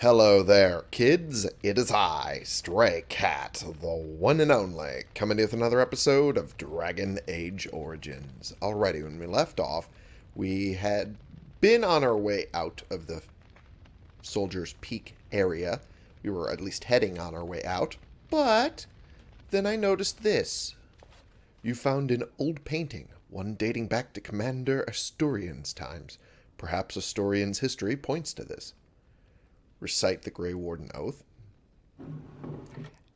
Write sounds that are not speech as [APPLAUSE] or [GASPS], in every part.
Hello there, kids. It is I, Stray Cat, the one and only, coming with another episode of Dragon Age Origins. Alrighty, when we left off, we had been on our way out of the Soldier's Peak area. We were at least heading on our way out, but then I noticed this. You found an old painting, one dating back to Commander Asturian's times. Perhaps Asturian's history points to this recite the Grey Warden Oath.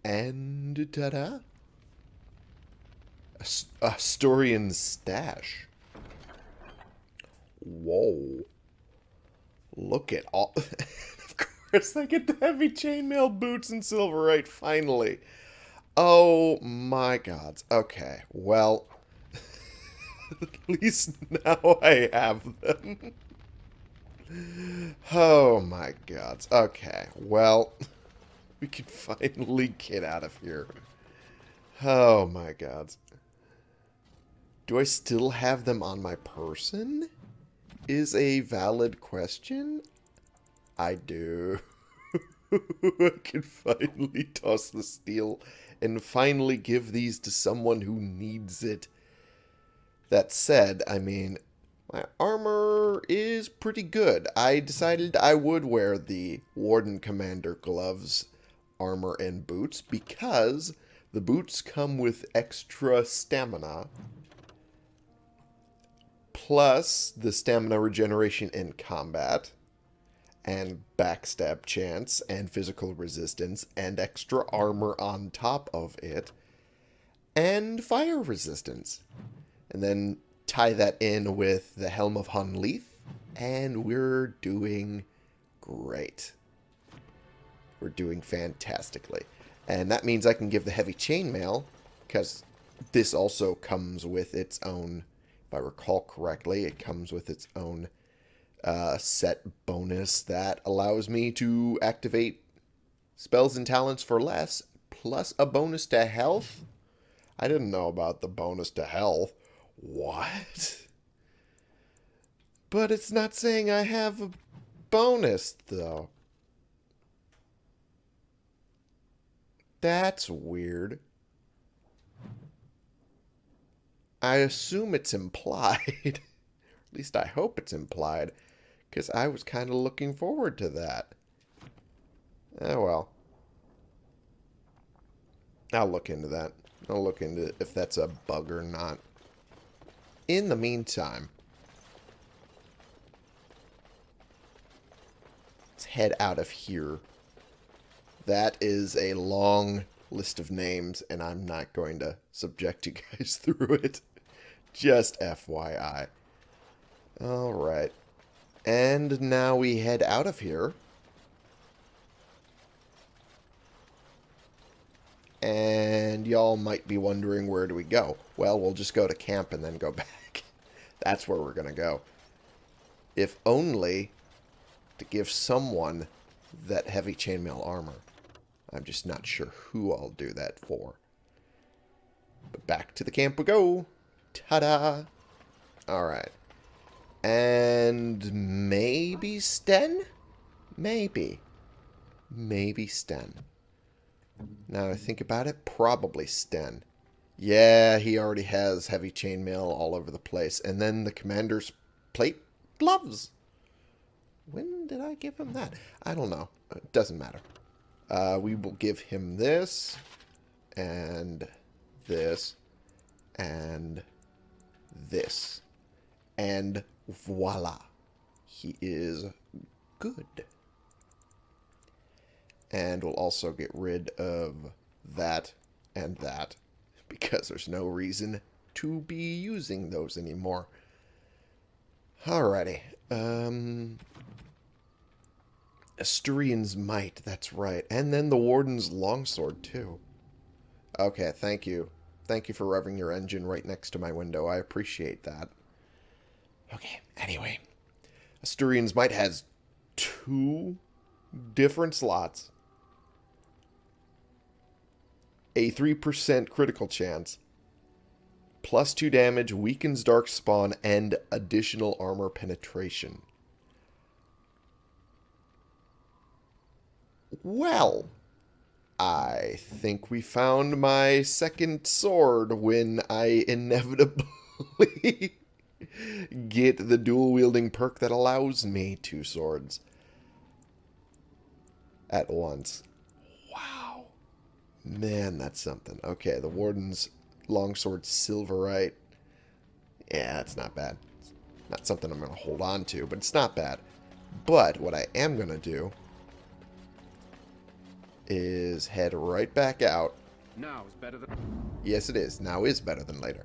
And ta-da! A, Asturian stash. Whoa. Look at all... [LAUGHS] of course, I get the heavy chainmail boots and silverite, finally. Oh my gods. Okay, well... [LAUGHS] at least now I have them. [LAUGHS] Oh my god. Okay, well, [LAUGHS] we can finally get out of here. Oh my god. Do I still have them on my person? Is a valid question? I do. [LAUGHS] I can finally toss the steel and finally give these to someone who needs it. That said, I mean, my armor is pretty good. I decided I would wear the Warden Commander gloves, armor, and boots because the boots come with extra stamina plus the stamina regeneration in combat and backstab chance and physical resistance and extra armor on top of it and fire resistance. And then tie that in with the Helm of Hunleith, and we're doing great. We're doing fantastically. And that means I can give the heavy chainmail, because this also comes with its own, if I recall correctly, it comes with its own uh, set bonus that allows me to activate spells and talents for less, plus a bonus to health. I didn't know about the bonus to health. What? But it's not saying I have a bonus, though. That's weird. I assume it's implied. [LAUGHS] At least I hope it's implied. Because I was kind of looking forward to that. Oh, well. I'll look into that. I'll look into if that's a bug or not in the meantime, let's head out of here. That is a long list of names, and I'm not going to subject you [LAUGHS] guys through it. Just FYI. Alright. And now we head out of here. And y'all might be wondering where do we go? Well, we'll just go to camp and then go [LAUGHS] back. That's where we're going to go. If only to give someone that heavy chainmail armor. I'm just not sure who I'll do that for. But back to the camp we go. Ta-da! Alright. And maybe Sten? Maybe. Maybe Sten. Now I think about it, probably Sten. Yeah, he already has heavy chainmail all over the place. And then the commander's plate gloves. When did I give him that? I don't know. It doesn't matter. Uh, we will give him this and this and this. And voila. He is good. And we'll also get rid of that and that because there's no reason to be using those anymore. Alrighty. Um, Asturian's Might, that's right. And then the Warden's Longsword, too. Okay, thank you. Thank you for revving your engine right next to my window. I appreciate that. Okay, anyway. Asturian's Might has two different slots a 3% critical chance, plus 2 damage, weakens Darkspawn, and additional armor penetration. Well, I think we found my second sword when I inevitably [LAUGHS] get the dual wielding perk that allows me two swords at once. Wow. Man, that's something. Okay, the Warden's longsword silverite. Yeah, that's not bad. It's not something I'm going to hold on to, but it's not bad. But what I am going to do is head right back out. Now is better than. Yes, it is. Now is better than later.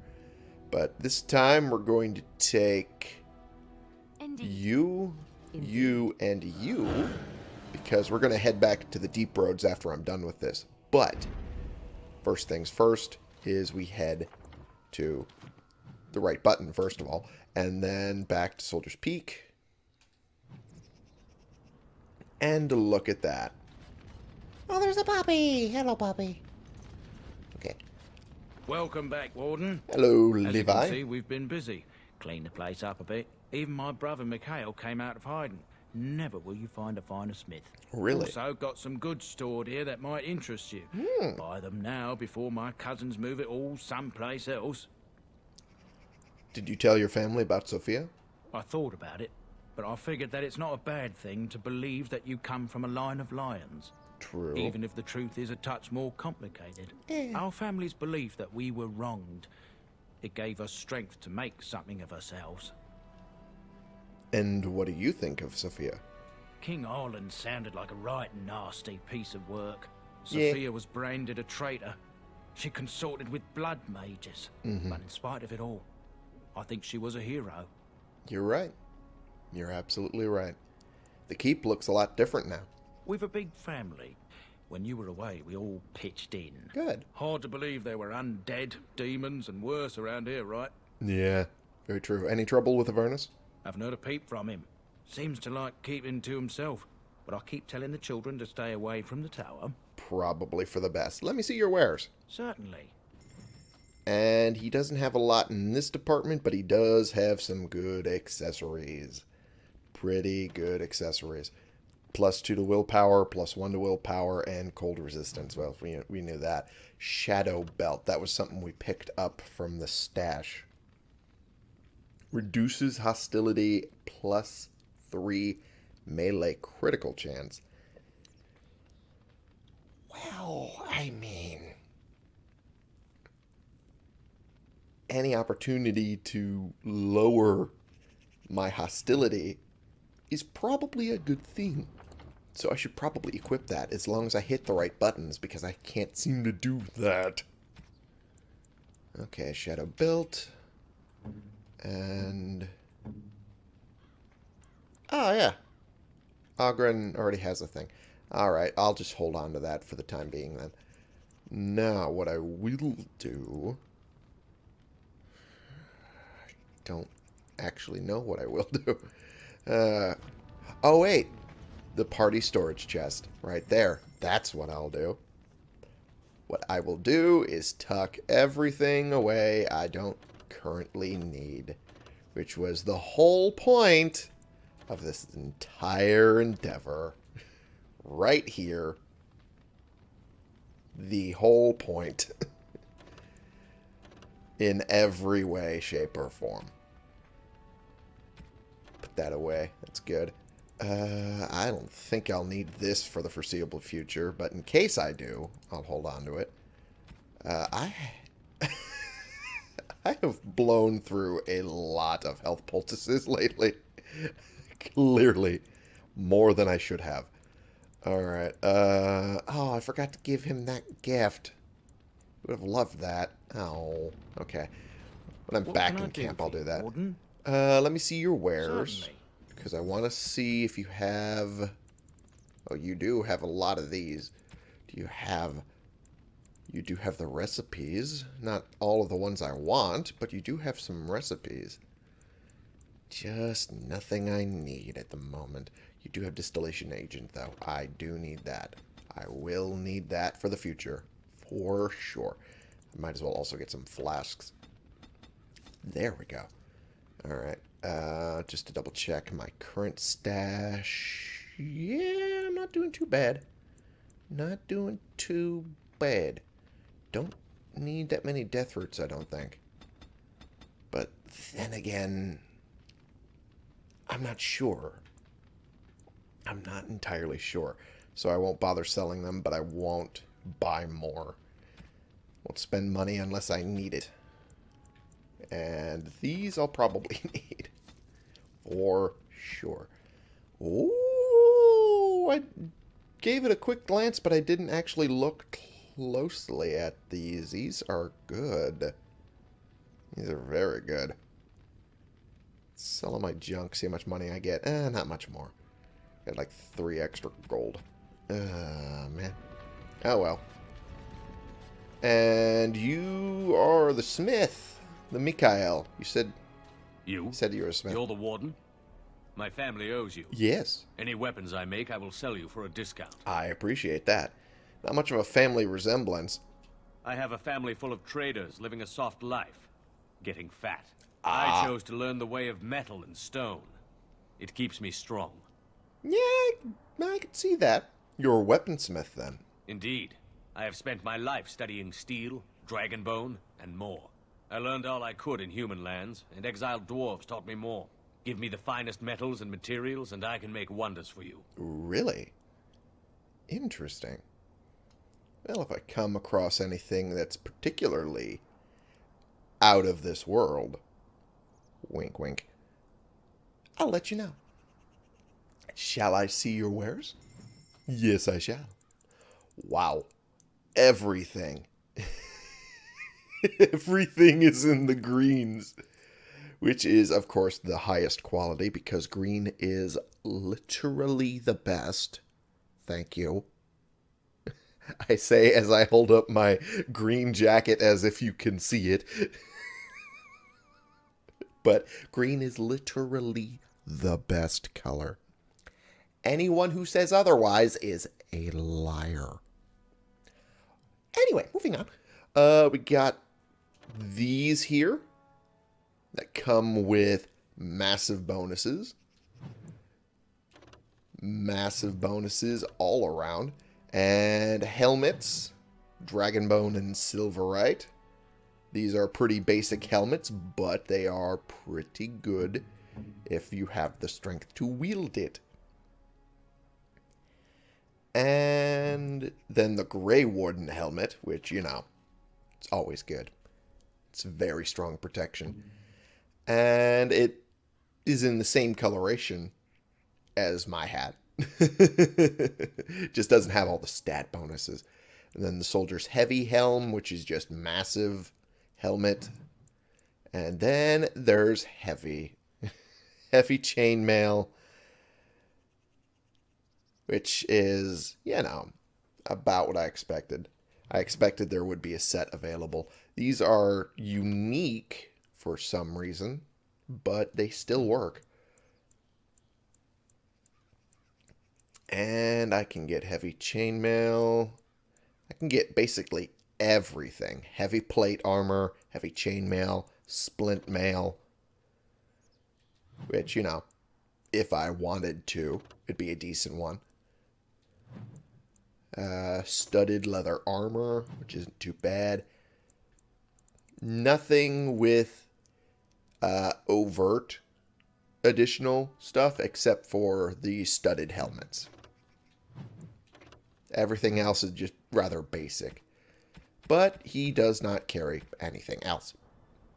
But this time we're going to take Indeed. you, you, and you because we're going to head back to the deep roads after I'm done with this. But first things first is we head to the right button first of all, and then back to Soldier's Peak. And look at that. Oh, there's a puppy. Hello, puppy. Okay. Welcome back, Warden. Hello, As you can Levi. see, we've been busy. Cleaned the place up a bit. Even my brother Mikhail came out of hiding. Never will you find a finer smith. Really? Also got some goods stored here that might interest you. Hmm. Buy them now before my cousins move it all someplace else. Did you tell your family about Sophia? I thought about it, but I figured that it's not a bad thing to believe that you come from a line of lions. True. Even if the truth is a touch more complicated. Our family's belief that we were wronged. It gave us strength to make something of ourselves. And what do you think of Sophia? King Arland sounded like a right nasty piece of work. Yeah. Sophia was branded a traitor. She consorted with blood mages. Mm-hmm. But in spite of it all, I think she was a hero. You're right. You're absolutely right. The keep looks a lot different now. We've a big family. When you were away, we all pitched in. Good. Hard to believe there were undead, demons, and worse around here, right? Yeah, very true. Any trouble with Avernus? Haven't heard a peep from him. Seems to like keeping to himself. But I keep telling the children to stay away from the tower. Probably for the best. Let me see your wares. Certainly. And he doesn't have a lot in this department, but he does have some good accessories. Pretty good accessories. Plus two to willpower, plus one to willpower, and cold resistance. Well, we, we knew that. Shadow belt. That was something we picked up from the stash. Reduces hostility plus three melee critical chance. Well, I mean, any opportunity to lower my hostility is probably a good thing. So I should probably equip that as long as I hit the right buttons because I can't seem to do that. Okay, Shadow Belt. And... Oh, yeah. Oghren already has a thing. Alright, I'll just hold on to that for the time being then. Now, what I will do... I don't actually know what I will [LAUGHS] do. Uh, oh, wait. The party storage chest. Right there. That's what I'll do. What I will do is tuck everything away I don't currently need. Which was the whole point of this entire endeavor. Right here. The whole point. [LAUGHS] In every way, shape, or form. Put that away. That's good. Uh, I don't think I'll need this for the foreseeable future, but in case I do, I'll hold on to it. Uh, I... [LAUGHS] I have blown through a lot of health poultices [LAUGHS] lately. Clearly, more than I should have. Alright, uh... Oh, I forgot to give him that gift. Would have loved that. Oh, okay. When I'm What back in camp, I'll do that. Warden? Uh, let me see your wares. Certainly. Because I want to see if you have... Oh, you do have a lot of these. Do you have... You do have the recipes. Not all of the ones I want, but you do have some recipes. Just nothing I need at the moment. You do have distillation agent, though. I do need that. I will need that for the future. For sure. I might as well also get some flasks. There we go. Alright. Uh, just to double check my current stash. Yeah, I'm not doing too bad. Not doing too bad. Don't need that many death roots, I don't think. But then again, I'm not sure. I'm not entirely sure. So I won't bother selling them, but I won't buy more. Won't spend money unless I need it. And these I'll probably [LAUGHS] need. For sure. Ooh, I gave it a quick glance, but I didn't actually look closely at these. These are good. These are very good. Selling my junk, see how much money I get. Eh, not much more. Got like three extra gold. Uh, man. Oh, well. And you are the smith, the Mikhail. You said You? you said you were a smith. You're the warden? My family owes you. Yes, Any weapons I make, I will sell you for a discount. I appreciate that. Not much of a family resemblance. I have a family full of traders living a soft life, getting fat. Ah. I chose to learn the way of metal and stone. It keeps me strong. Yeah, I, can see that. You're a weaponsmith then. Indeed, I have spent my life studying steel, dragonbone, and more. I learned all I could in human lands, and exiled dwarves taught me more. Give me the finest metals and materials, and I can make wonders for you. Really? Interesting. Well, if I come across anything that's particularly out of this world, wink wink, I'll let you know. Shall I see your wares? Yes, I shall. Wow. Everything. [LAUGHS] Everything is in the greens. Which is, of course, the highest quality because green is literally the best. Thank you. [LAUGHS] I say as I hold up my green jacket as if you can see it. [LAUGHS] but green is literally the best color. Anyone who says otherwise is a liar. Anyway, moving on. Uh, we got these here that come with massive bonuses. Massive bonuses all around. And helmets, Dragonbone and Silverite. These are pretty basic helmets, but they are pretty good if you have the strength to wield it. And then the Grey Warden helmet, which, you know, it's always good. It's very strong protection. And it is in the same coloration as my hat. [LAUGHS] just doesn't have all the stat bonuses. And then the Soldier's Heavy Helm, which is just massive helmet. And then there's Heavy. [LAUGHS] heavy Chainmail which is, you know, about what I expected. I expected there would be a set available. These are unique for some reason, but they still work. And I can get heavy chainmail. I can get basically everything. Heavy plate armor, heavy chainmail, splint mail. Which, you know, if I wanted to, it'd be a decent one. Uh, studded leather armor, which isn't too bad. Nothing with uh, overt additional stuff except for the studded helmets. Everything else is just rather basic. But he does not carry anything else.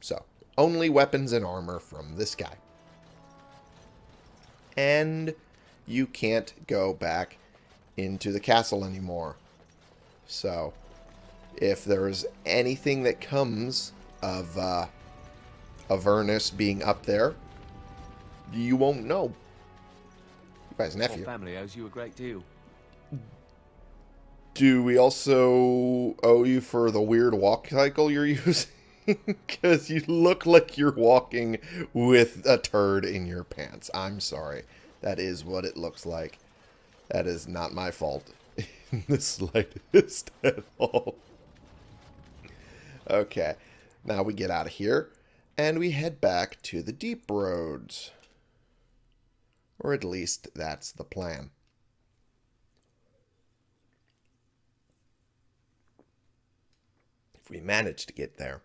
So, only weapons and armor from this guy. And you can't go back into the castle anymore. So, if there's anything that comes of uh, Avernus being up there, you won't know. Guys' Your nephew. family owes you a great deal. Do we also owe you for the weird walk cycle you're [LAUGHS] using? Because you look like you're walking with a turd in your pants. I'm sorry. That is what it looks like. That is not my fault [LAUGHS] in the slightest [LAUGHS] at all. Okay. Now we get out of here and we head back to the deep roads. Or at least that's the plan. We manage to get there,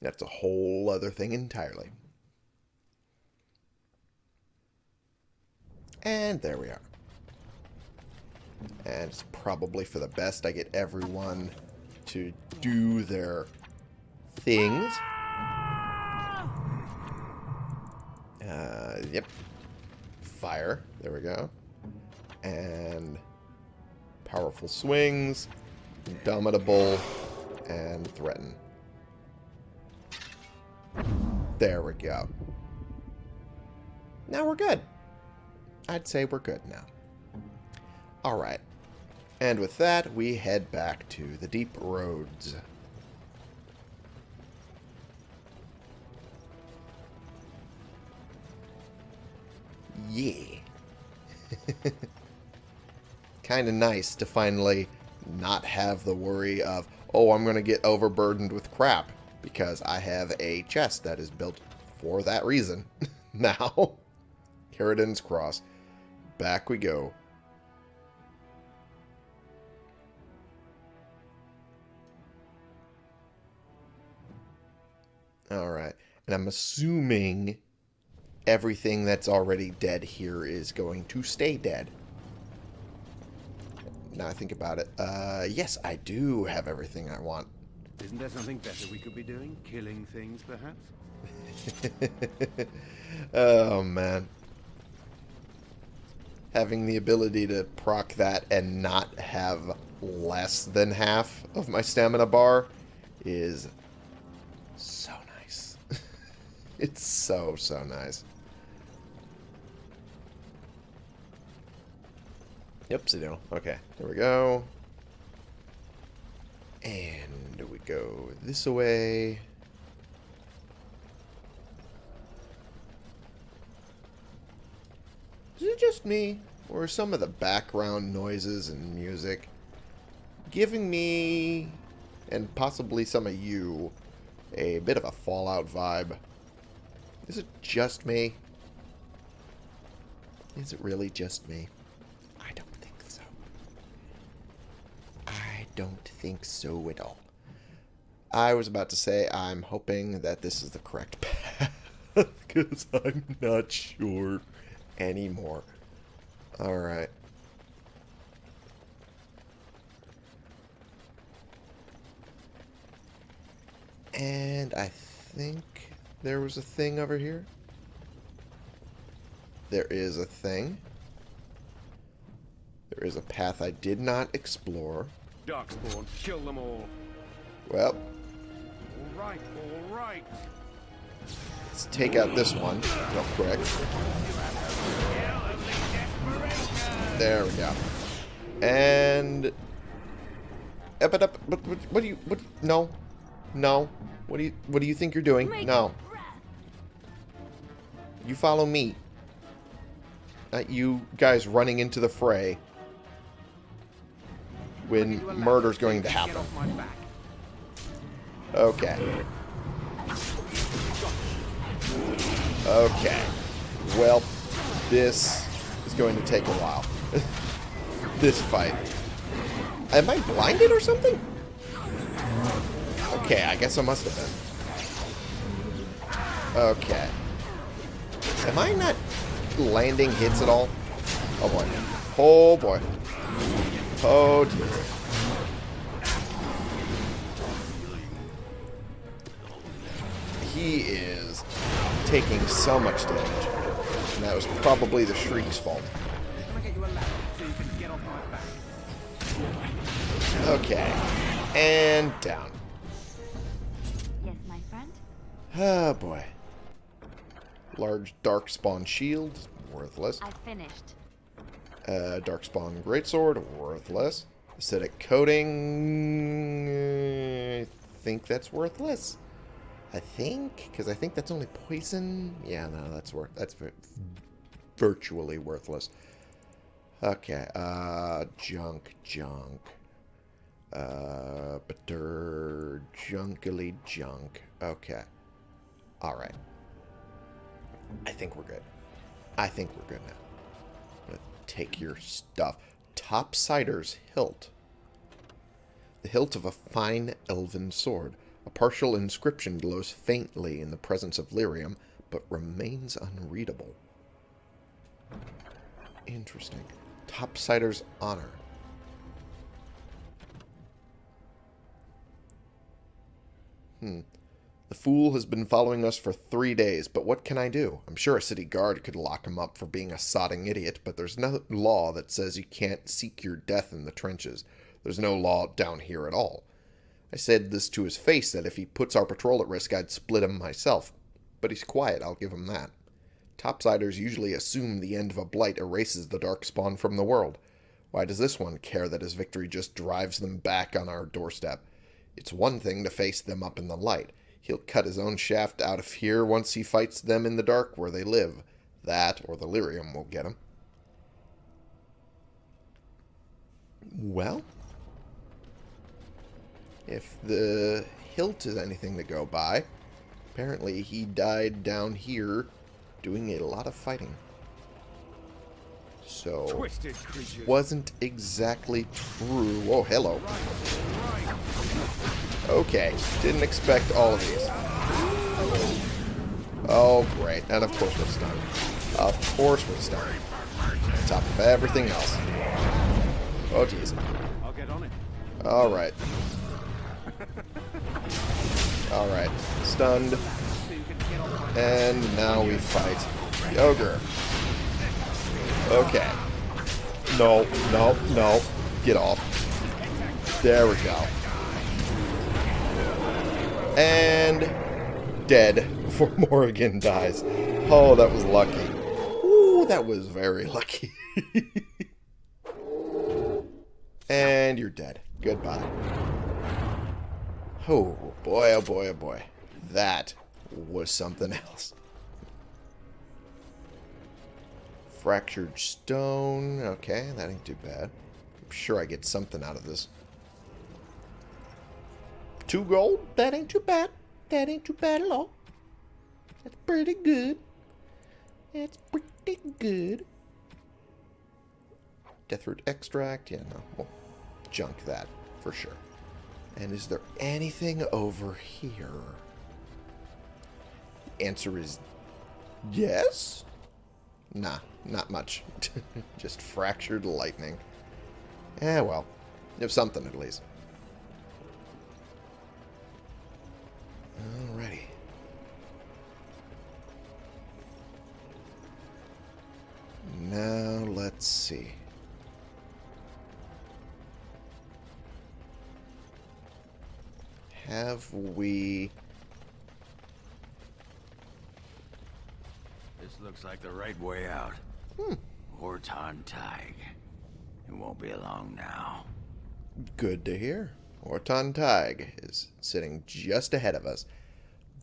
that's a whole other thing entirely. And there we are. And it's probably for the best I get everyone to do their things. Uh, yep. Fire. There we go. And powerful swings, indomitable, and threaten. There we go. Now we're good. I'd say we're good now. Alright. And with that, we head back to the deep roads. Yeah. [LAUGHS] kind of nice to finally not have the worry of, oh, I'm going to get overburdened with crap because I have a chest that is built for that reason. [LAUGHS] now, Caridin's Cross. Back we go. Alright. And I'm assuming everything that's already dead here is going to stay dead. Now I think about it. Uh, yes, I do have everything I want. Isn't there something better we could be doing? Killing things, perhaps? [LAUGHS] oh, man. Having the ability to proc that and not have less than half of my stamina bar is so nice. [LAUGHS] it's so, so nice. Yep, sit down. Okay, there we go. And we go this way. Is it just me? Or some of the background noises and music giving me, and possibly some of you, a bit of a Fallout vibe? Is it just me? Is it really just me? I don't think so. I don't think so at all. I was about to say I'm hoping that this is the correct [LAUGHS] path because I'm not sure anymore. Alright. And I think there was a thing over here. There is a thing. There is a path I did not explore. Darkspawn, kill them all. Well, All right, all right. let's take out this one real quick. There we go. And... Up it up. What, what, what do you... What, no. No. What do you... What do you think you're doing? No. You follow me. Not you guys running into the fray when murder's going to happen. Okay. Okay. Well, this is going to take a while. [LAUGHS] this fight. Am I blinded or something? Okay, I guess I must have been. Okay. Am I not landing hits at all? Oh boy. Oh boy. Oh dear. He is taking so much damage. And that was probably the Shriek's fault. Okay. And down. Yes, my friend? Ah, boy. Large dark spawn Shield, worthless. I finished. Uh, Darkspawn Greatsword, worthless. Acidic Coating, I think that's worthless. I think, because I think that's only poison. Yeah, no, that's worth. That's virtually worthless. Okay, uh, junk, junk. Uh, bitter, junkily junk. Okay. Alright. I think we're good. I think we're good now. Take your stuff. Topsider's hilt. The hilt of a fine elven sword. A partial inscription glows faintly in the presence of lyrium, but remains unreadable. Interesting. Topsider's honor. Hmm. The fool has been following us for three days, but what can I do? I'm sure a city guard could lock him up for being a sodding idiot, but there's no law that says you can't seek your death in the trenches. There's no law down here at all. I said this to his face that if he puts our patrol at risk, I'd split him myself. But he's quiet, I'll give him that. Topsiders usually assume the end of a blight erases the Darkspawn from the world. Why does this one care that his victory just drives them back on our doorstep? It's one thing to face them up in the light. He'll cut his own shaft out of here once he fights them in the dark where they live. That, or the lyrium, will get him. Well, if the hilt is anything to go by, apparently he died down here doing a lot of fighting. So, wasn't exactly true. Oh, hello. Okay, didn't expect all of these. Oh, great. And of course we're stunned. Of course we're stunned. On top of everything else. Oh, jeez. I'll get on it. Alright. Alright. Stunned. And now we fight the ogre. Okay. No, no, no. Get off. There we go. And dead before [LAUGHS] Morrigan dies. Oh, that was lucky. Ooh, that was very lucky. [LAUGHS] and you're dead. Goodbye. Oh, boy, oh boy, oh boy. That was something else. Fractured stone. Okay, that ain't too bad. I'm sure I get something out of this. Two gold? That ain't too bad. That ain't too bad at all. That's pretty good. That's pretty good. Deathroot extract? Yeah, no. We'll junk that for sure. And is there anything over here? The answer is yes? Nah, not much. [LAUGHS] Just fractured lightning. Eh, well. You have something at least. Alrighty. Now, let's see. Have we... This looks like the right way out. Hmm. Ortan Thaig. It won't be long now. Good to hear. Ortan Thaig is sitting just ahead of us.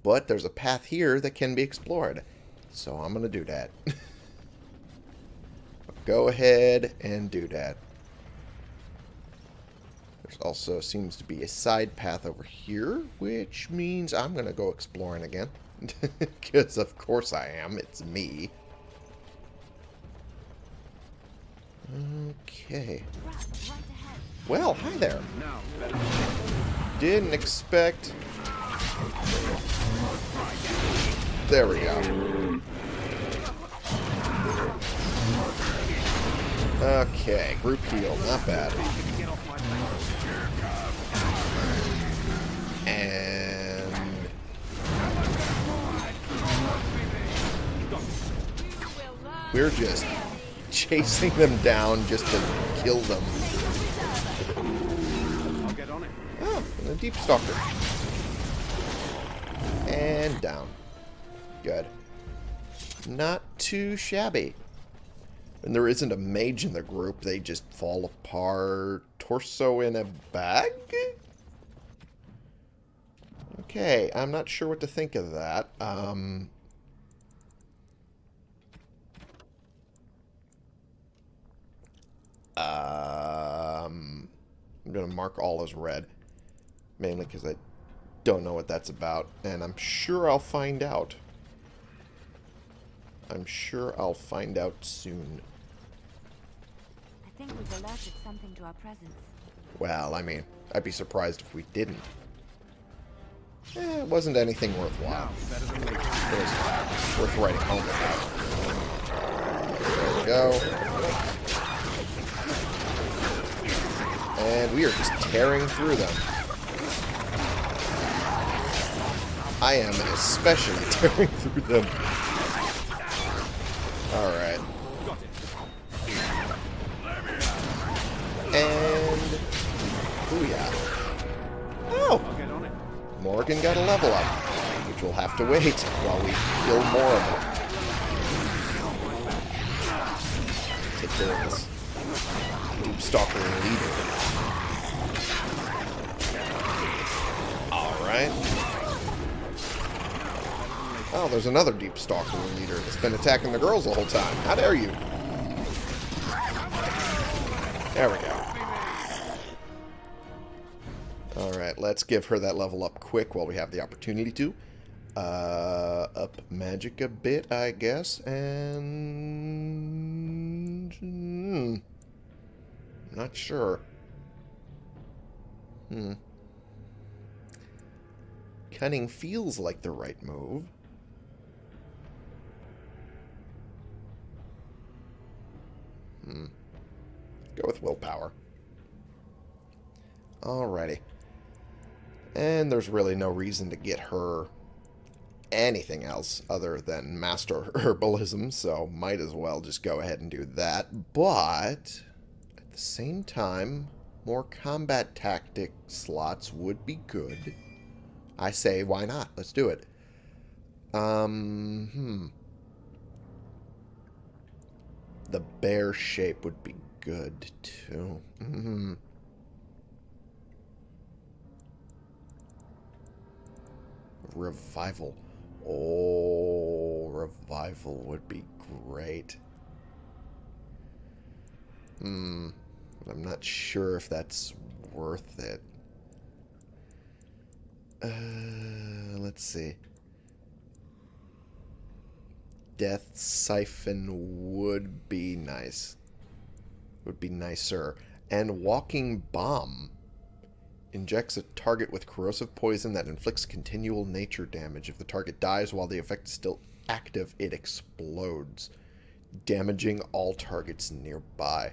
But there's a path here that can be explored. So I'm going to do that. [LAUGHS] Go ahead and do that. There's also seems to be a side path over here, which means I'm going to go exploring again. [LAUGHS] Because of course I am. It's me. Okay. Well, hi there. Didn't expect... There we go. Okay, group heal, not bad. And... We're just chasing them down just to kill them. I'll get on it. Oh, and a deep stalker. And down. Good. Not too shabby. And there isn't a mage in the group, they just fall apart. Torso in a bag? Okay, I'm not sure what to think of that. Um, um, I'm going to mark all as red. Mainly because I don't know what that's about. And I'm sure I'll find out. I'm sure I'll find out soon. I think we've alerted something to our presence. Well, I mean, I'd be surprised if we didn't. Eh, it wasn't anything worthwhile. Better than later. It was worth writing home about. There we go. And we are just tearing through them. I am especially [LAUGHS] tearing through them. Alright. And... Booyah. Oh! Morrigan got a level up, which we'll have to wait while we kill more of them. Take care of this Stalker leader. Alright. Oh, there's another Deep Stalker leader that's been attacking the girls the whole time. How dare you? There we go. Alright, let's give her that level up quick while we have the opportunity to. Uh, up magic a bit, I guess, and... Hmm, not sure. Hmm. Cunning feels like the right move. Hmm. Go with willpower. Alrighty. And there's really no reason to get her anything else other than master [LAUGHS] herbalism, so might as well just go ahead and do that. But the same time, more combat tactic slots would be good. I say, why not? Let's do it. Um, hmm. The bear shape would be good, too. Hmm. Revival. Oh, revival would be great. Hmm. I'm not sure if that's worth it. Uh, let's see. Death Siphon would be nice. Would be nicer. And Walking Bomb injects a target with corrosive poison that inflicts continual nature damage. If the target dies while the effect is still active, it explodes, damaging all targets nearby.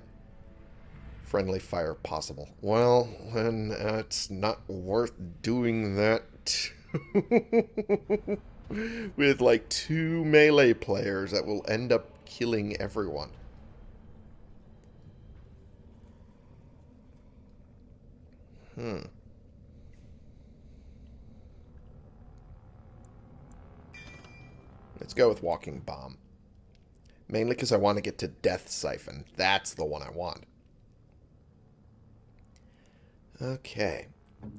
Friendly fire possible. Well, then it's not worth doing that [LAUGHS] with like two melee players that will end up killing everyone. Hmm. Let's go with Walking Bomb. Mainly because I want to get to Death Siphon. That's the one I want. Okay.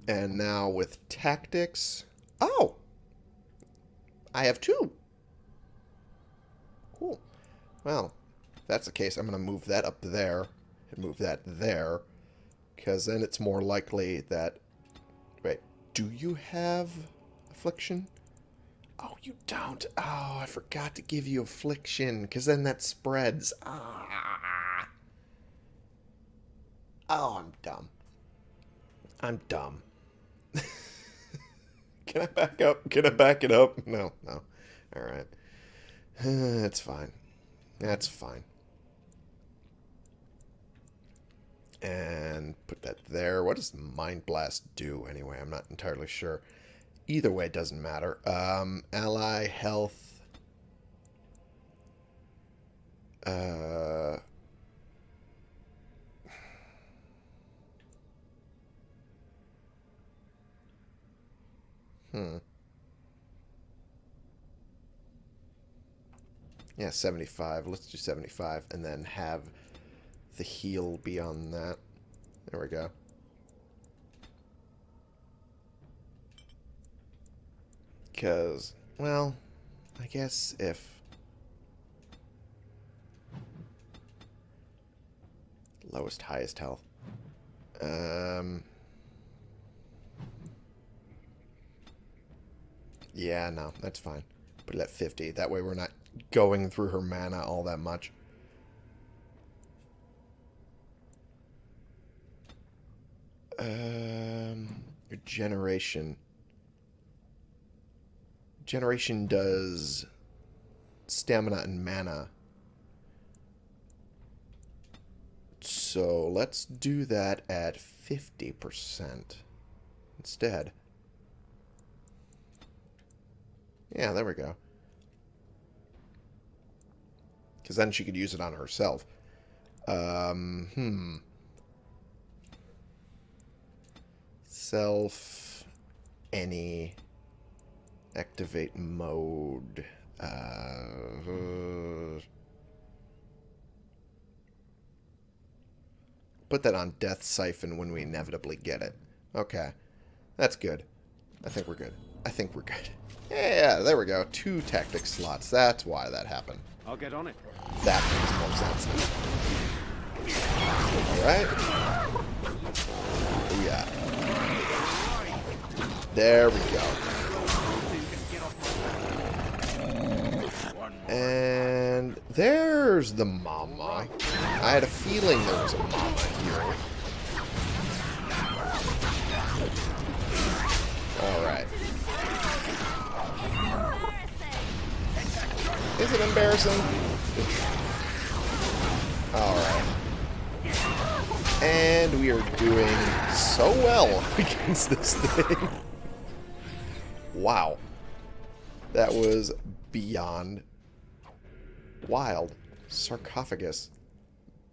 And now with Tactics... Oh! I have two! Cool. Well, if that's the case, I'm going to move that up there and move that there. Because then it's more likely that... Wait, do you have Affliction? Oh, you don't. Oh, I forgot to give you Affliction, because then that spreads. Ah. Oh, I'm dumb. I'm dumb. [LAUGHS] Can I back up? Can I back it up? No, no. Alright. [SIGHS] That's fine. That's fine. and put that there. What does Mind Blast do anyway? I'm not entirely sure. Either way, it doesn't matter. Um, ally health. Uh, hmm. Yeah, 75. Let's do 75 and then have the heal be on that. There we go. Because, well, I guess if... Lowest, highest health. Um... Yeah, no, that's fine. Put it at 50. That way we're not going through her mana all that much. Um, generation. Generation does stamina and mana. So let's do that at 50% instead. Yeah, there we go. Because then she could use it on herself. Um, hmm. Self, any, activate mode. Uh, put that on Death Siphon when we inevitably get it. Okay. That's good. I think we're good. I think we're good. Yeah, there we go. Two tactic slots. That's why that happened. I'll get on it. That makes more sense. Alright. Oh, yeah. There we go. And there's the mama. I had a feeling there was a mama here. It embarrassing? Alright. And we are doing so well [LAUGHS] against this thing. Wow. That was beyond wild. Sarcophagus.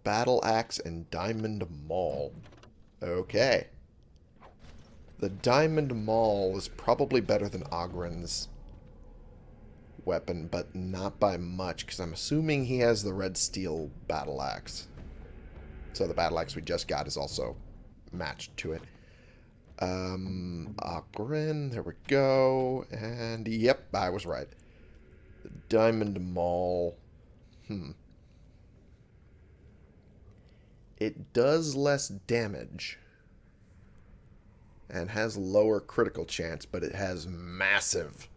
Battle Axe and Diamond Maul. Okay. The Diamond Maul is probably better than Oghren's weapon, but not by much, because I'm assuming he has the Red Steel Battle Axe. So the Battle Axe we just got is also matched to it. Um, Oghren, there we go. And, yep, I was right. The Diamond Maul. Hmm. It does less damage and has lower critical chance, but it has massive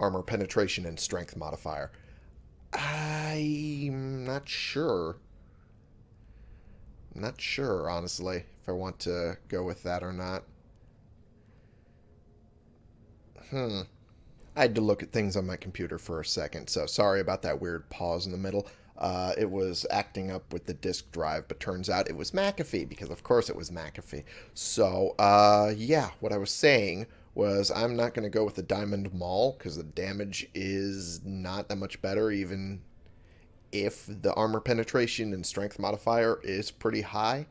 armor penetration and strength modifier. I'm not sure. Not sure, honestly, if I want to go with that or not. Hmm. I had to look at things on my computer for a second, so sorry about that weird pause in the middle. Uh, it was acting up with the disk drive, but turns out it was McAfee, because of course it was McAfee. So, uh, yeah, what I was saying was I'm not going to go with the Diamond Maul, because the damage is not that much better, even if the armor penetration and strength modifier is pretty high.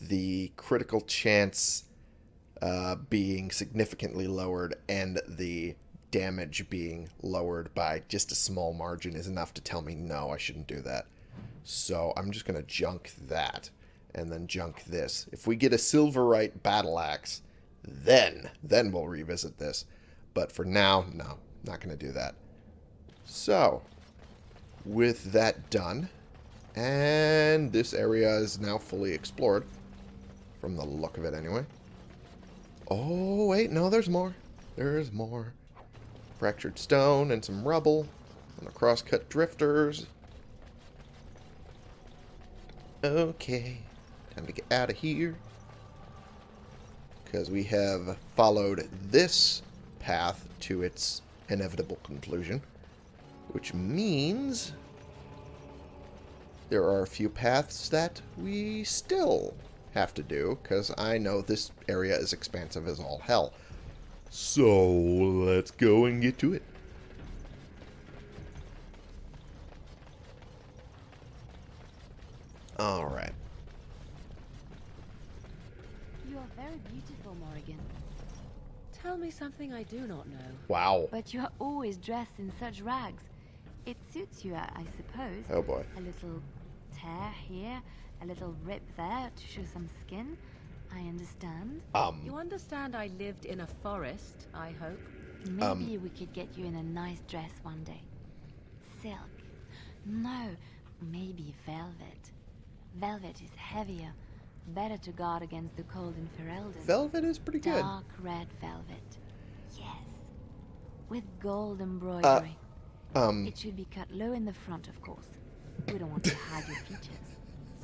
The critical chance uh, being significantly lowered and the damage being lowered by just a small margin is enough to tell me no, I shouldn't do that. So I'm just going to junk that and then junk this. If we get a Silverite Battle Axe, then, then we'll revisit this. But for now, no, not going to do that. So, with that done, and this area is now fully explored, from the look of it anyway. Oh, wait, no, there's more. There's more. Fractured stone and some rubble. And the crosscut drifters. Okay. Time to get out of here. Because we have followed this path to its inevitable conclusion. Which means there are a few paths that we still have to do, because I know this area is expansive as all hell. So, let's go and get to it. Alright. You are very beautiful, Morrigan. Tell me something I do not know. Wow. But you are always dressed in such rags. It suits you, I, I suppose. Oh boy. A little tear here, a little rip there to show some skin. I understand. Um, You understand I lived in a forest, I hope? Maybe we could get you in a nice dress one day. Silk. No, maybe velvet. Velvet is heavier, better to guard against the cold in Ferelden. Velvet is pretty good. Dark red velvet. Yes. With gold embroidery. Um, It should be cut low in the front, of course. We don't want to hide your features.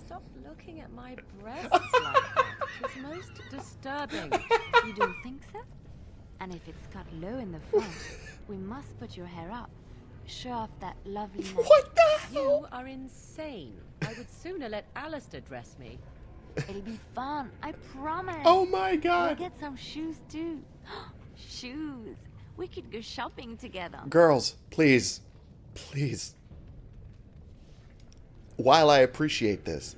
Stop looking at my breasts [LAUGHS] like that. It's most disturbing. You don't think so? And if it's cut low in the front, we must put your hair up. Show off that lovely neck. What the you are insane. I would sooner let Alistair dress me. It'll be fun, I promise. Oh my god. We'll get some shoes too. [GASPS] shoes. We could go shopping together. Girls, please. Please. While I appreciate this,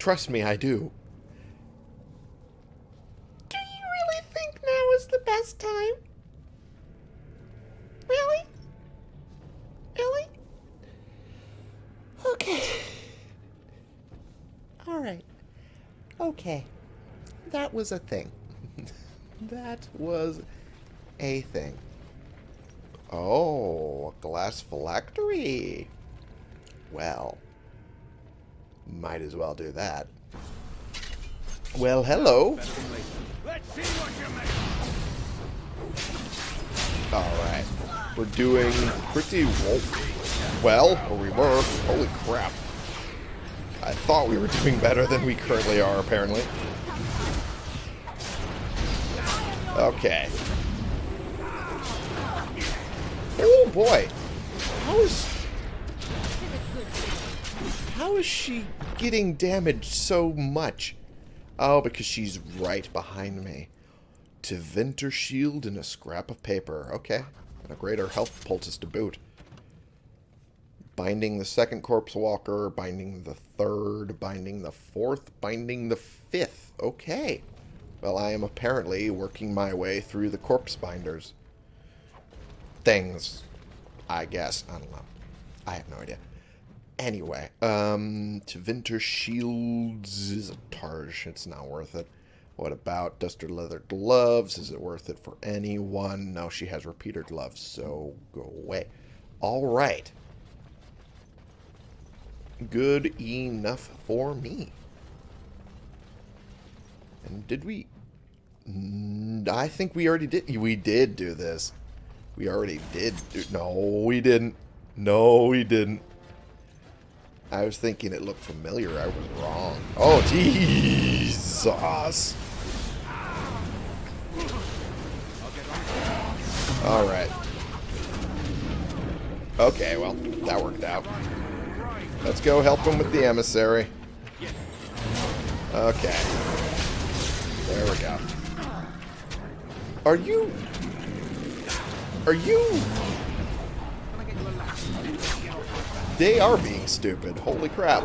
trust me, I do. Do you really think now is the best time? Really? Really? Okay. Alright. Okay. That was a thing. [LAUGHS] that was a thing. Oh, a glass phylactery. Well, might as well do that. Well, hello. Alright. We're doing pretty well, or we were. Holy crap. I thought we were doing better than we currently are, apparently. Okay. Oh boy. How is How is she getting damaged so much? Oh, because she's right behind me. To Venter shield and a scrap of paper. Okay. And a greater health poultice to boot. Binding the second corpse walker, binding the third, binding the fourth, binding the fifth. Okay. Well, I am apparently working my way through the corpse binders. Things. I guess. I don't know. I have no idea. Anyway, um, to Winter Shields is a Targe. It's not worth it. What about Duster Leather Gloves? Is it worth it for anyone? No, she has repeater gloves, so go away. All right. Good enough for me. And did we... I think we already did. We did do this. We already did do... No, we didn't. No, we didn't. I was thinking it looked familiar. I was wrong. Oh, Jesus. Alright. Okay, well, that worked out. Let's go help him with the emissary. Okay. There we go. Are you... Are you... They are being stupid. Holy crap.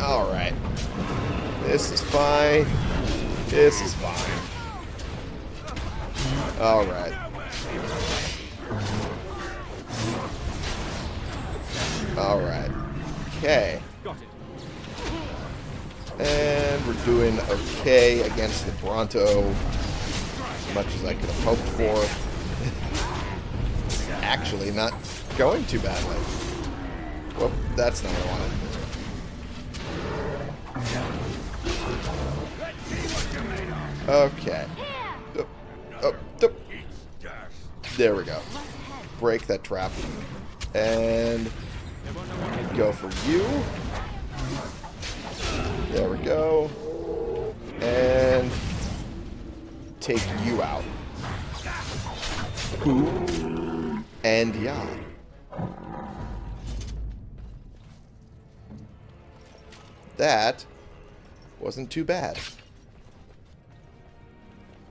Alright. This is fine. This is fine. Alright. Alright. Okay. And we're doing okay against the Bronto. As much as I could have hoped for. [LAUGHS] Actually, not going too badly. Whoop, that's not what I wanted. Okay. There we go. Break that trap. And go for you. There we go. And take you out. And yeah. That wasn't too bad.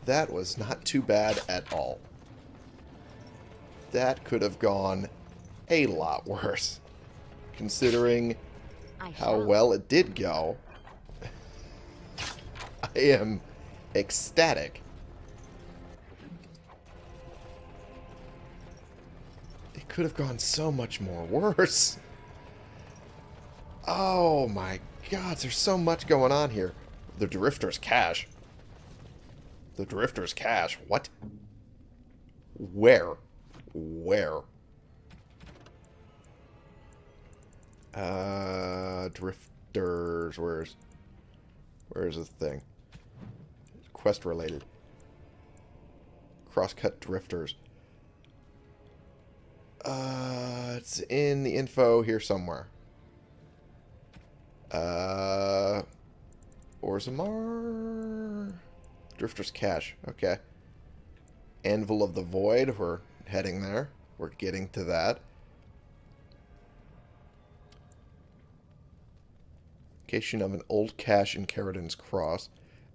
That was not too bad at all. That could have gone a lot worse. Considering how well it did go. [LAUGHS] I am ecstatic. It could have gone so much more [LAUGHS] worse. Oh my god, there's so much going on here. The Drifter's cache. The Drifter's cache. What? Where? Where? Uh, Drifters. Where's... Where's the thing? Quest related. Crosscut Drifters. Uh, it's in the info here somewhere. Uh, Orzammar. Drifter's Cache. Okay. Anvil of the Void. We're heading there. We're getting to that. Location of an old cache in Caridin's Cross.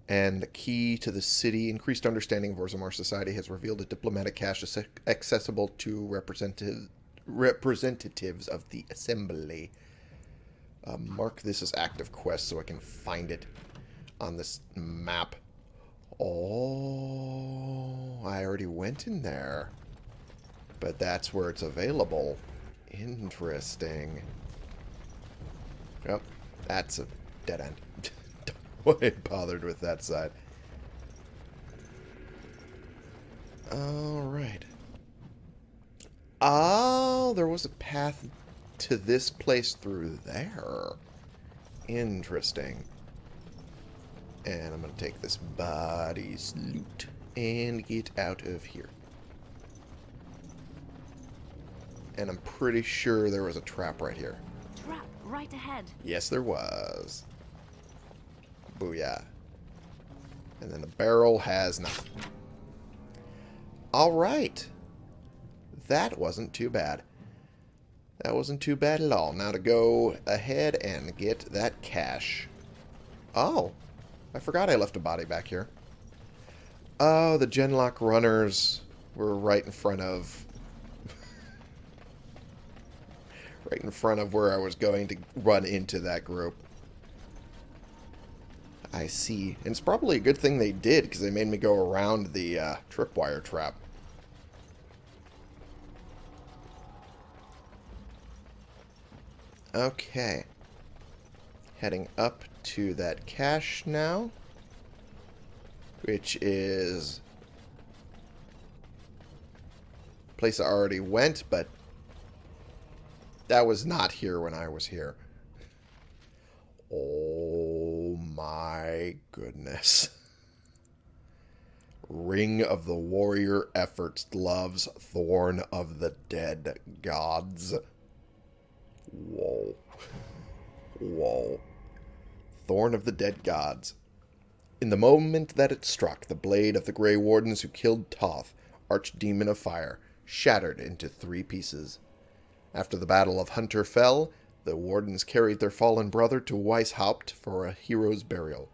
And the key to the city. Increased understanding of Orzammar society has revealed a diplomatic cache accessible to representative, representatives of the Assembly. Uh, mark this as active quest so I can find it on this map. Oh, I already went in there. But that's where it's available. Interesting. Yep, that's a dead end. [LAUGHS] Don't bothered with that side. Alright. Oh, there was a path to this place through there. Interesting. And I'm going to take this body's loot and get out of here. And I'm pretty sure there was a trap right here. Right ahead. Yes, there was. Booyah. And then the barrel has nothing. Alright. That wasn't too bad. That wasn't too bad at all. Now to go ahead and get that cache. Oh. I forgot I left a body back here. Oh, the Genlock runners were right in front of... right in front of where I was going to run into that group. I see. And it's probably a good thing they did, because they made me go around the uh, tripwire trap. Okay. Heading up to that cache now. Which is... Place I already went, but... That was not here when I was here. Oh my goodness. Ring of the Warrior Efforts loves Thorn of the Dead Gods. Whoa. Whoa. Thorn of the Dead Gods. In the moment that it struck, the blade of the Grey Wardens who killed Toth, Archdemon of Fire, shattered into three pieces. After the Battle of Hunter fell, the Wardens carried their fallen brother to Weishaupt for a hero's burial,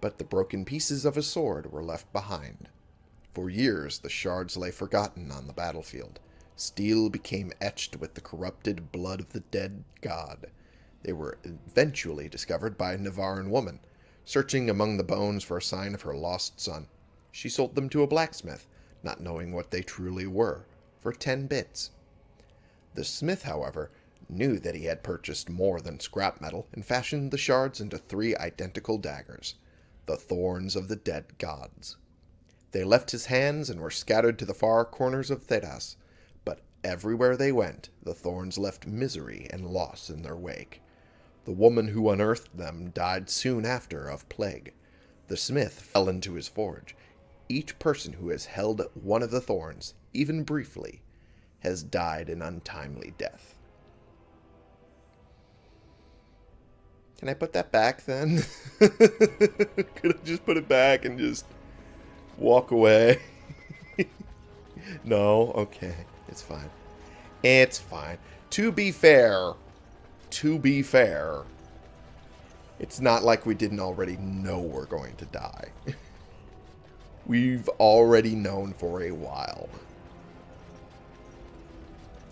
but the broken pieces of his sword were left behind. For years, the shards lay forgotten on the battlefield. Steel became etched with the corrupted blood of the dead god. They were eventually discovered by a Nevarran woman, searching among the bones for a sign of her lost son. She sold them to a blacksmith, not knowing what they truly were, for ten bits. The smith, however, knew that he had purchased more than scrap metal and fashioned the shards into three identical daggers, the thorns of the dead gods. They left his hands and were scattered to the far corners of Thedas, but everywhere they went, the thorns left misery and loss in their wake. The woman who unearthed them died soon after of plague. The smith fell into his forge. Each person who has held one of the thorns, even briefly, has died an untimely death. Can I put that back then? [LAUGHS] Could I just put it back and just walk away? [LAUGHS] no? Okay. It's fine. It's fine. To be fair, to be fair, it's not like we didn't already know we're going to die. [LAUGHS] We've already known for a while.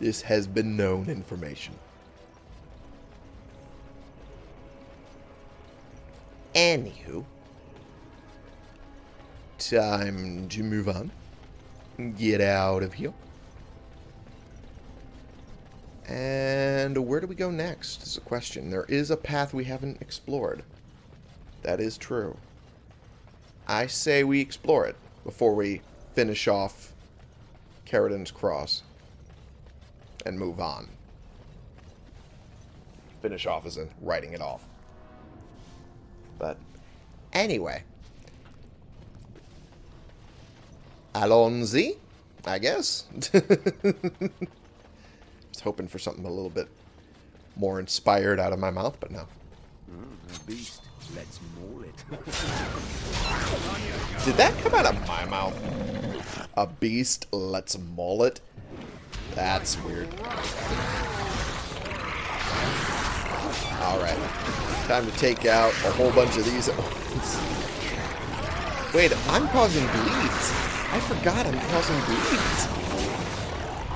This has been known information. Anywho, time to move on. Get out of here. And where do we go next is a question. There is a path we haven't explored. That is true. I say we explore it before we finish off Caridin's Cross and move on. Finish off as in writing it off. But anyway. Allons-y, I guess. [LAUGHS] was hoping for something a little bit more inspired out of my mouth, but no. Mm, a beast. Let's maul it. Did that come out of my mouth? A beast let's maul it? That's weird. Alright. Time to take out a whole bunch of these at once. Wait, I'm causing bleeds. I forgot I'm causing bleeds.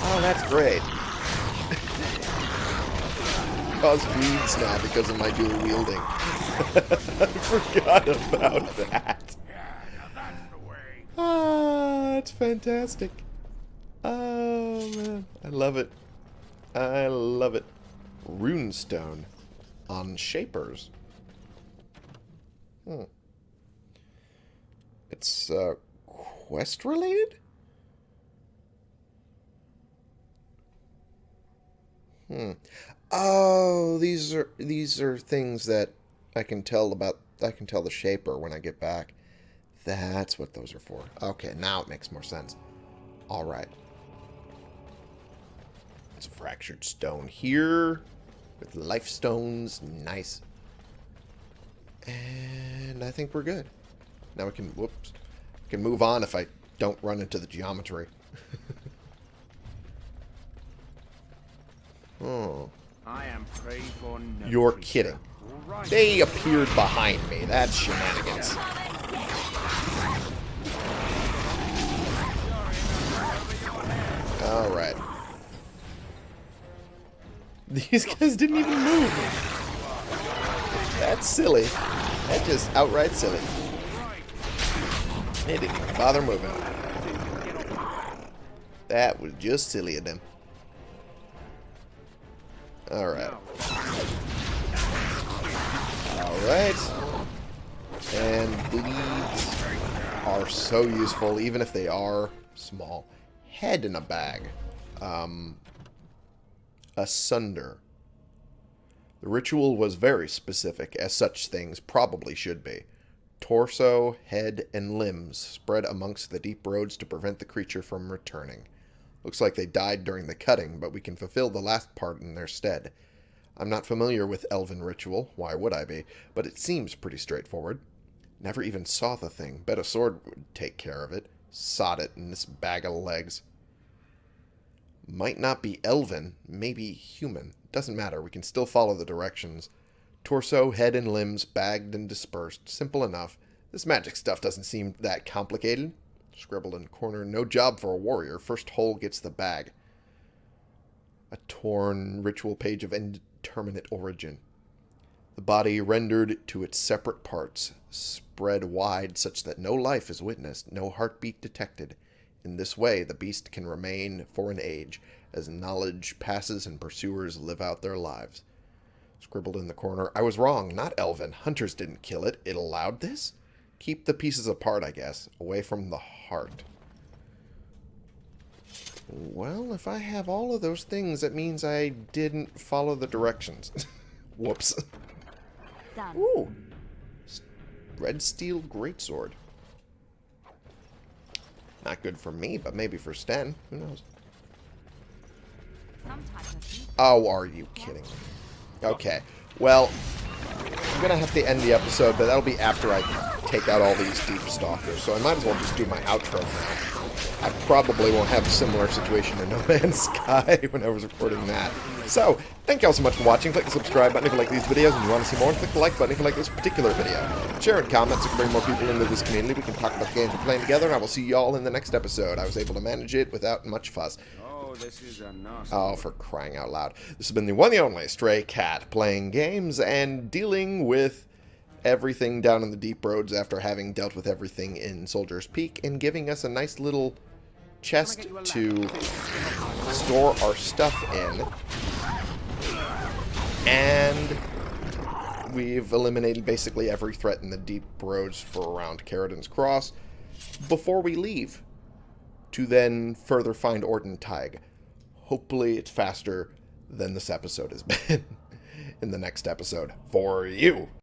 Oh, that's great. [LAUGHS] Cause bleeds now because of my dual wielding. [LAUGHS] I forgot about that. [LAUGHS] Ah, it's fantastic. Oh, man. I love it. I love it. Runestone on Shapers. Hmm. It's, uh, quest related? Hmm. Oh, these are these are things that I can tell about I can tell the shaper when I get back. That's what those are for. Okay, now it makes more sense. All right. A fractured stone here with life stones. Nice. And I think we're good. Now we can, whoops, we can move on if I don't run into the geometry. [LAUGHS] oh. I am prey for no You're kidding. Right. They appeared behind me. That's shenanigans. Alright. These guys didn't even move. That's silly. That's just outright silly. They didn't even bother moving. That was just silly of them. Alright. Alright. And bleeds are so useful, even if they are small. Head in a bag. Um, asunder. The ritual was very specific, as such things probably should be. Torso, head, and limbs spread amongst the deep roads to prevent the creature from returning. Looks like they died during the cutting, but we can fulfill the last part in their stead. I'm not familiar with elven ritual, why would I be, but it seems pretty straightforward. Never even saw the thing, bet a sword would take care of it. Sod it in this bag of legs. Might not be elven, maybe human. Doesn't matter, we can still follow the directions. Torso, head, and limbs bagged and dispersed. Simple enough. This magic stuff doesn't seem that complicated. Scribbled in corner, no job for a warrior. First hole gets the bag. A torn ritual page of indeterminate origin. The body rendered to its separate parts, spread wide such that no life is witnessed, no heartbeat detected. In this way, the beast can remain for an age, as knowledge passes and pursuers live out their lives. Scribbled in the corner, I was wrong, not Elven. Hunters didn't kill it. It allowed this? Keep the pieces apart, I guess, away from the heart. Well, if I have all of those things, that means I didn't follow the directions. [LAUGHS] Whoops. Done. Ooh. Red steel greatsword. Not good for me, but maybe for Sten. Who knows? Oh, are you kidding me? Okay. Well, I'm going to have to end the episode, but that'll be after I take out all these deep stalkers. So I might as well just do my outro now. I probably won't have a similar situation in No Man's [LAUGHS] Sky when I was recording that. So, thank you all so much for watching. Click the subscribe button if you like these videos and you want to see more. Click the like button if you like this particular video. Share and comment so we can bring more people into this community. We can talk about the games we're playing together, and I will see you all in the next episode. I was able to manage it without much fuss. Oh, this is a nasty. Oh, for crying out loud. This has been the one and only Stray Cat, playing games and dealing with everything down in the deep roads after having dealt with everything in Soldier's Peak and giving us a nice little chest to store our stuff in. And we've eliminated basically every threat in the deep roads for around Caridin's Cross before we leave to then further find Ortan Thaig. Hopefully it's faster than this episode has [LAUGHS] been in the next episode for you.